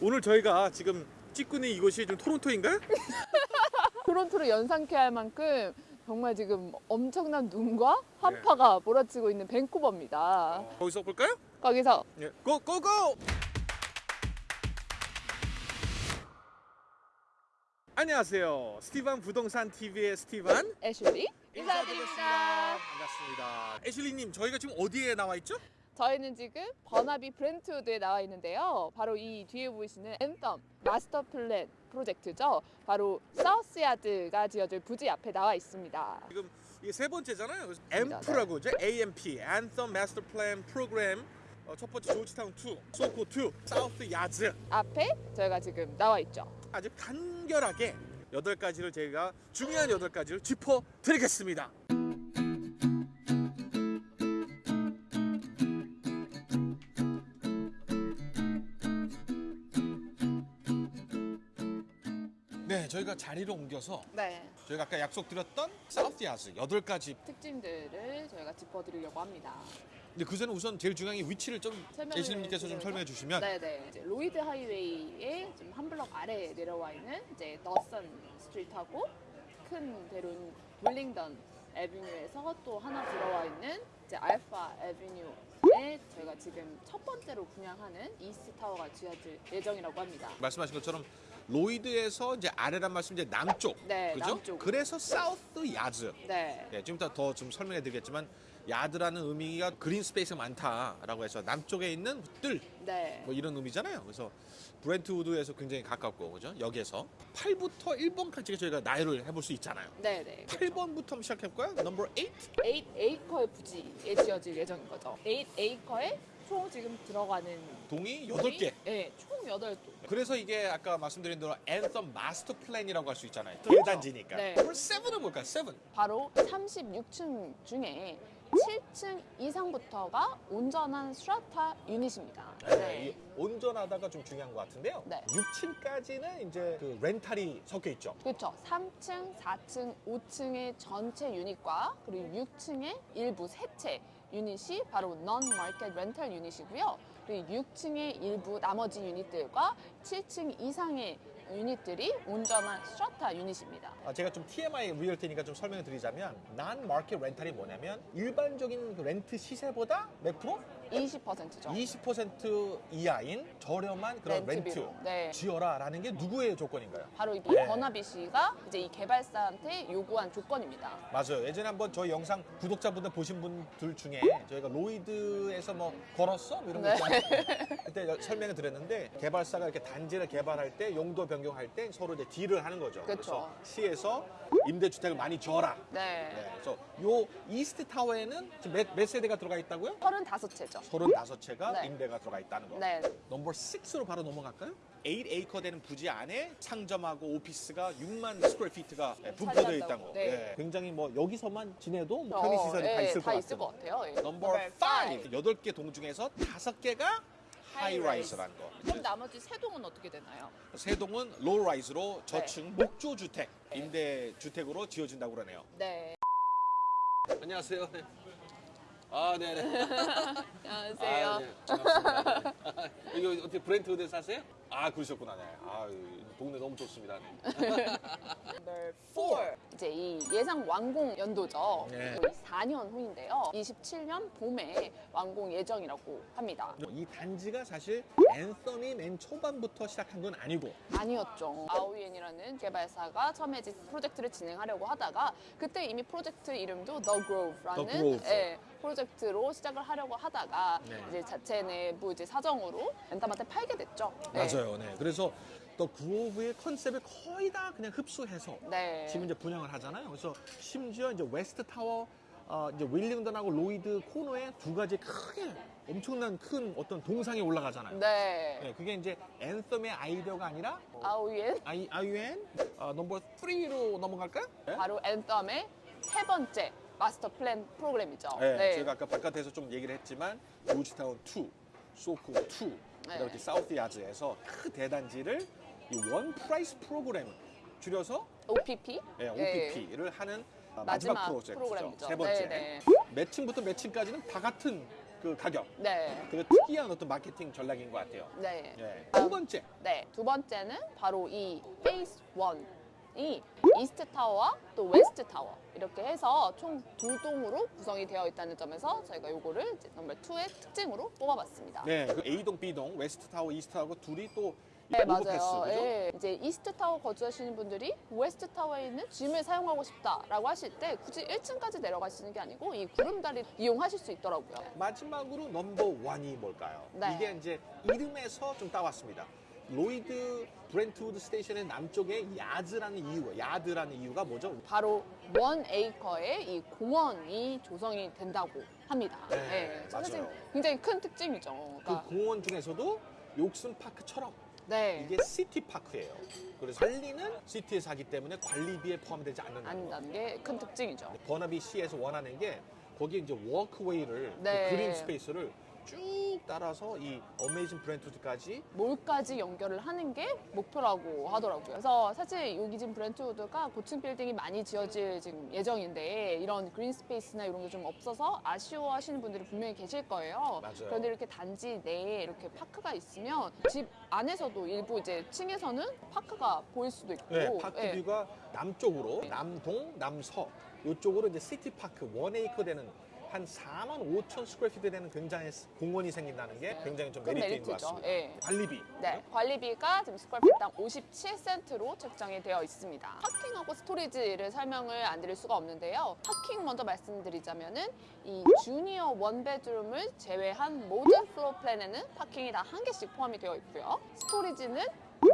오늘 저희가 지금 찍고 있는 이곳이 좀 토론토인가요? 토론토를 연상케 할 만큼 정말 지금 엄청난 눈과 한파가 몰아치고 있는 밴쿠버입니다. 거기서 볼까요? 거기서 예. 고 고 고! 안녕하세요. 스티반 부동산 TV의 스티반 애슐리 인사드립니다. 반갑습니다. 애슐리님, 저희가 지금 어디에 나와 있죠? 저희는 지금 버나비 브렌트우드에 나와 있는데요. 바로 이 뒤에 보이시는 Anthem Master Plan 프로젝트죠. 바로 사우스야즈가 지어질 부지 앞에 나와 있습니다. 지금 이게 세 번째잖아요. AMP라고 이제 AMP, Anthem Master Plan Program. 어, 첫 번째 조지타운 2, 소코 2, 사우스 야즈. 앞에 저희가 지금 나와 있죠. 아주 간결하게 여덟 가지를 제가 중요한 여덟 가지를 짚어 드리겠습니다. 네, 저희가 자리를 옮겨서 네. 저희가 아까 약속드렸던 사우스 야즈 여덟 가지. 특징들을 저희가 짚어드리려고 합니다. 근데 그 전에 우선 제일 중요한 게 위치를 좀 설명을 예수님께서 좀? 설명해 주시면 네네. 이제 Lougheed Highway의 좀 한 블럭 아래에 내려와 있는 이제 Dawson Street하고 큰 대로인 Willingdon Avenue에서 또 하나 들어와 있는 이제 Alpha Avenue에 저희가 지금 첫 번째로 분양하는 East Tower가 지어질 예정이라고 합니다. 말씀하신 것처럼 Lougheed에서 이제 아래란 말씀 이제 남쪽, 네, 그죠? 남쪽. 그래서 사우스 야즈. 네. 네, 좀 이따 더 좀 설명해 드리겠지만 yard라는 의미가 green space가 많다라고 해서 남쪽에 있는 뜰, 네. 뭐 이런 의미잖아요. 그래서 브렌트우드에서 굉장히 가깝고 그죠? 역에서 8부터 1번까지 저희가 나열을 해볼 수 있잖아요. 네 네. 8번부터 한번 시작해 볼까요? Number 8. 8 에이커의 부지에 지어질 예정인 거죠. 8 에이커에 총 지금 들어가는 동이 8개. 네, 총 8동. 그래서 이게 아까 말씀드린 대로 Anthem Master Plan이라고 할 수 있잖아요. 대단지니까. 네. 그럼 7은 뭘까요? 7. 바로 36층 중에 7층 이상부터가 온전한 strata 유닛입니다. 네. 이 온전하다가 좀 중요한 것 같은데요. 네. 6층까지는 이제 그 rental이 섞여 있죠. 그렇죠. 3층, 4층, 5층의 전체 유닛과 그리고 6층의 일부 세채 유닛이 바로 non-market rental 유닛이고요. 그리고 6층의 일부 나머지 유닛들과 7층 이상의 유닛들이 온전한 strata 유닛입니다. 아, 제가 좀 TMI realtor니까 좀 설명을 드리자면 non-market rental이 뭐냐면 일반적인 그 렌트 시세보다 몇 프로? 20%죠. 20% 이하인 저렴한 그런 렌트, 렌트비로. 네. 지어라라는 게 누구의 조건인가요? 바로 이 네. 버나비 씨가 이제 이 개발사한테 요구한 조건입니다. 맞아요. 예전에 한번 저희 영상 구독자분들 보신 분들 중에 저희가 로이드에서 뭐 걸었어? 뭐 이런 거 네. 있잖아요. 그때 여- 설명을 드렸는데 개발사가 이렇게 단지를 개발할 때 용도 변경할 때 서로 이제 딜을 하는 거죠. 그쵸. 래서 시에서 임대주택을 많이 줘라. 네. 네, 그래서 요 이스트 타워에는 지금 몇, 몇 세대가 들어가 있다고요? 35채죠. 35채가 네. 임대가 들어가 있다는 거. 네. Number 6로 바로 넘어갈까요? 8에이커 되는 부지 안에 상점하고 오피스가 6만 square feet가 분포되어 차지한다고. 있다는 거. 네. 네, 굉장히 뭐 여기서만 지내도 뭐 편의 시설이 어, 다 예, 있을 다 것 있을 같아요. 것 같아요. 예. Number 5. five. 8개 동 중에서 5개가 high-rise라는 거. 그럼 나머지 세 동은 어떻게 되나요? 세 동은 low-rise로 저층 목조 주택, 임대 주택으로 지어진다고 그러네요. 네. 안녕하세요. 네. 아, 네네. 안녕하세요. 아, 네. 반갑습니다. 네. 여기 어떻게 브렌트우드에 사세요? 아, 그러셨구나. 네. 아, 이 동네 너무 좋습니다. 네. Number four. 이제 이 예상 완공 연도죠. 네. 4년 후인데요. 27년 봄에 완공 예정이라고 합니다. 이 단지가 사실 앤썸이 맨 초반부터 시작한 건 아니고 아니었죠. 아오이엔이라는 개발사가 처음에 이제 프로젝트를 진행하려고 하다가 그때 이미 프로젝트 이름도 The Grove라는 The Grove. 예, 프로젝트로 시작을 하려고 하다가 네. 이제 자체 내부 이제 사정으로 엔tam한테 팔게 됐죠. 네. 맞아요. 네. 그래서 또 그로브의 컨셉을 거의 다 그냥 흡수해서 네. 지금 이제 분양을 하잖아요. 그래서 심지어 이제 웨스트 타워, 어, 이제 윌링턴하고 로이드 코너에 두 가지 크게 엄청난 큰 어떤 동상이 올라가잖아요. 네. 네, 그게 이제 앤썸의 아이디어가 아니라 아오이엔 아이, 아이엔 어, 넘버 3로 넘어갈까요? 네? 바로 엔tam의 세 번째 마스터 플랜 프로그램이죠. 네, 저희가 아까 바깥에서 좀 얘기를 했지만 조지타운 2, 소코 2, 네. 이렇게 사우스 야즈에서 그 대단지를 이 One Price Program 줄여서 OPP. 네, 네. OPP를 하는 어, 마지막 마지막 프로젝트죠. 세 번째. 네, 몇 층부터 몇 층까지는 다 같은 그 가격. 네. 그 특이한 어떤 마케팅 전략인 것 같아요. 네. 예. 두 번째. 네. 두 번째는 바로 이 Phase 1이 East Tower와 또 West Tower 이렇게 해서 총 두 동으로 구성이 되어 있다는 점에서 저희가 요거를 Number 2의 특징으로 뽑아봤습니다. 네, 그 A동, B동, West Tower, East Tower 둘이 또 네, 맞아요. 예. 이제 East Tower 거주하시는 분들이 West Tower에 있는 gym을 사용하고 싶다라고 하실 때 굳이 1층까지 내려가시는 게 아니고 이 구름다리 이용하실 수 있더라고요. 마지막으로 넘버 원이 뭘까요? 네. 이게 이제 이름에서 좀 따왔습니다. 로이드 Brentwood Station의 남쪽에 Yards라는 이유, Yard라는 이유가 뭐죠? 바로 one acre의 이 공원이 조성이 된다고 합니다. 네, 예, 사실 맞아요. 굉장히 큰 특징이죠. 그 그러니까, 공원 중에서도 욕슨 파크처럼 네. 이게 city park예요. 그래서 관리는 city에서 하기 때문에 관리비에 포함되지 않는다는 거. 안다는 게큰 특징이죠. 버나비 시에서 원하는 게 거기에 이제 walkway를 네. 그 green space를 쭉 따라서 이 Amazing Brentwood까지 몰까지 연결을 하는 게 목표라고 하더라고요. 그래서 사실 여기 지금 Brentwood가 고층 빌딩이 많이 지어질 지금 예정인데 이런 green space나 이런 게 좀 없어서 아쉬워하시는 분들이 분명히 계실 거예요. 맞아요. 그런데 이렇게 단지 내에 이렇게 park가 있으면 집 안에서도 일부 이제 층에서는 park가 보일 수도 있고 네, park 예. view가 남쪽으로 남동, 남서 이쪽으로 이제 city park one acre 되는 한 4만 5천 square feet 되는 굉장히 공원이 생긴다는 게 굉장히 좀큰 메리트인 것. 같습니다. 예. 관리비. 네, 관리비가 지금 square feet당 57센트로 책정이 되어 있습니다. parking하고 storage를 설명을 안 드릴 수가 없는데요. parking 먼저 말씀드리자면 은 이 junior one bedroom을 제외한 모든 floor plan에는 parking이 다 한 개씩 포함이 되어 있고요. storage는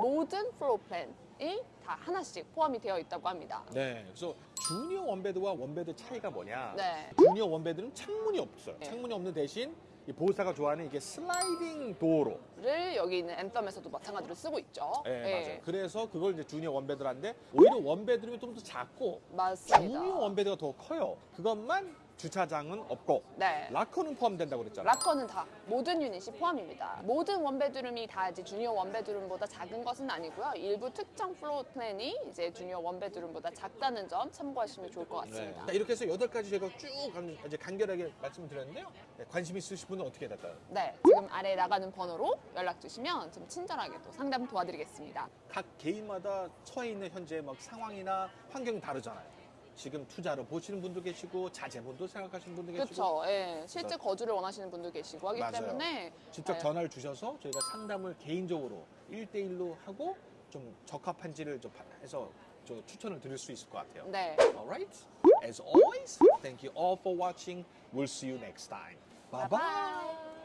모든 floor plan이 다 하나씩 포함이 되어 있다고 합니다. 네, 그래서 junior one bed와 one bed 차이가 뭐냐? 네. junior one bed는 창문이 없어요. 네. 창문이 없는 대신 이 Bosa가 좋아하는 이게 sliding door로. 를 여기 있는 Anthem에서도 마찬가지로 쓰고 있죠. 네, 예, 맞아요. 그래서 그걸 이제 junior one bed라는데 오히려 one bedroom이 좀 더 작고 맞습니다. junior one bed가 더 커요. 그것만 주차장은 없고 네. locker는 포함된다고 그랬잖아요. locker는 다 모든 유닛이 포함입니다. 모든 one bedroom이 다 이제 junior one bedroom보다 작은 것은 아니고요. 일부 특정 floor plan이 이제 junior one bedroom보다 작다는 점 참고하시면 좋을 것 네. 같습니다. 자, 이렇게 해서 여덟 가지 제가 쭉 간- 이제 간결하게 말씀을 드렸는데요. 네, 관심 있으신 분은 어떻게 될까요? 네, 지금 아래 나가는 번호로 연락 주시면 좀 친절하게 또 상담 도와드리겠습니다. 각 개인마다 처해 있는 현재 막 상황이나 환경이 다르잖아요. 지금 투자로 보시는 분도 계시고 자제분도 생각하시는 분도 계시고 그렇죠. 예, 실제 거주를 원하시는 분도 계시고 하기 맞아요. 때문에 직접 네. 전화를 주셔서 저희가 상담을 개인적으로 1대1로 하고 좀 적합한지를 좀 해서 저 추천을 드릴 수 있을 것 같아요. 네. Alright? As always, thank you all for watching. We'll see you next time. Bye bye.